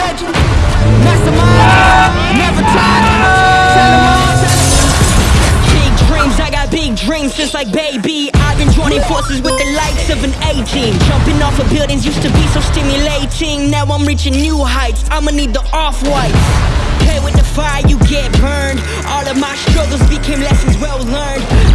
legend. Mastermind, never tired. Tell. Big dreams, I got big dreams since like baby. I've been joining forces with the likes of an A team. Jumping off of buildings used to be so stimulating. Now I'm reaching new heights. I'ma need the off white. Play with the fire, you get burned. All of my struggles became lessons well learned.